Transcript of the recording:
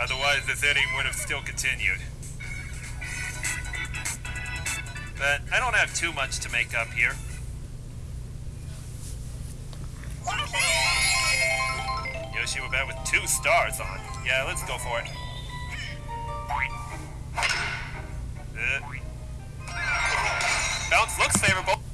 Otherwise, this inning would have still continued. But I don't have too much to make up here. Yoshi will bat with two stars on. Yeah, let's go for it. Uh. Bounce looks favorable.